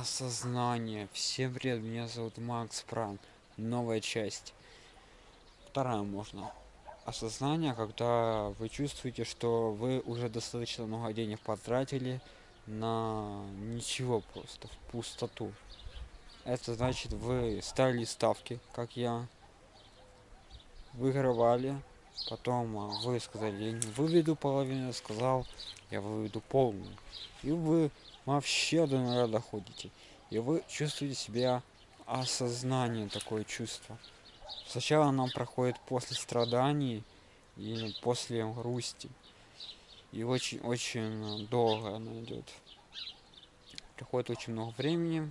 осознание. Всем привет меня зовут макс пран новая часть. Вторая можно. Осознание когда вы чувствуете что вы уже достаточно много денег потратили на ничего просто в пустоту. Это значит вы ставили ставки как я. Выигрывали потом а, вы сказали я не выведу половину сказал я выведу полную и вы вообще до нуля доходите. И вы чувствуете себя осознание такое чувство. Сначала оно проходит после страданий и после грусти. И очень очень долго она идет приходит очень много времени.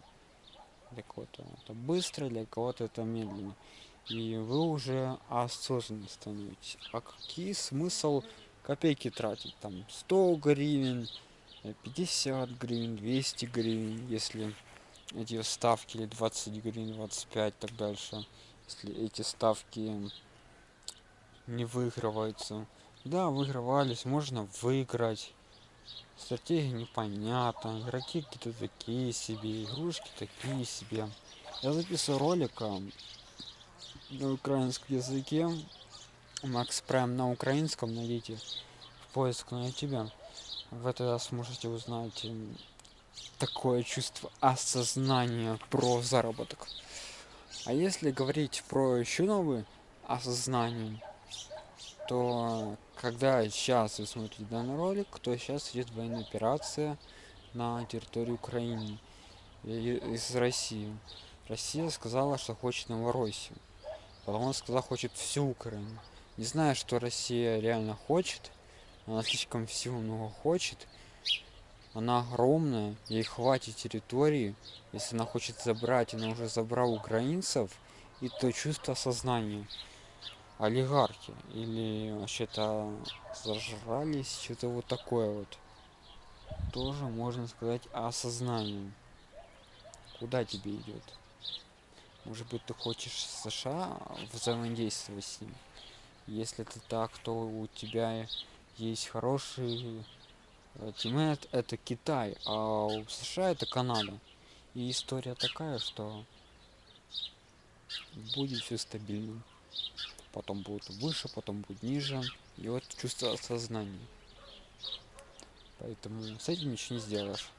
Для кого-то это быстро для кого-то это медленно и вы уже осознанно становитесь. А какие смысл копейки тратить? Там 100 гривен 50 гривен 200 гривен если эти ставки или 20 гривен 25 так дальше если эти ставки не выигрываются. Да выигрывались можно выиграть. Стратегия непонятна игроки какие-то такие себе игрушки такие себе. Я записываю ролик на украинском языке. Макс прайм на украинском найдите в поиск на youtube в этот раз можете узнать такое чувство осознания про заработок. А если говорить про еще новые осознание то когда сейчас вы смотрите данный ролик то сейчас идет военная операция на территории украины из россии. Россия сказала что хочет новороссию потом он сказал хочет всю украину. Не знаю что россия реально хочет. Она слишком всего много хочет. Она огромная ей хватит территории. Если она хочет забрать она уже забрал украинцев и то чувство сознания олигархи или вообще-то зажрались что-то вот такое вот. Тоже можно сказать осознание куда тебе идет может быть ты хочешь сша взаимодействовать с ним? Если ты так то у тебя есть хороший тиммейт это китай а у сша это канада. И история такая что будет все стабильно потом будет выше потом будет ниже. И вот чувство осознания. Поэтому с этим ничего не сделаешь.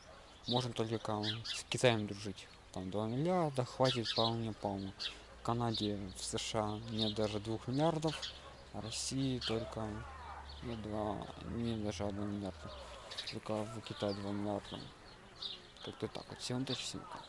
Можем только с китаем дружить там 2 миллиарда хватит вполне полно в канаде в сша нет даже двух миллиардов а россии только не два не даже 1 миллиарда. Только в китае 2 миллиарда. Как-то так вот всем удачи всем пока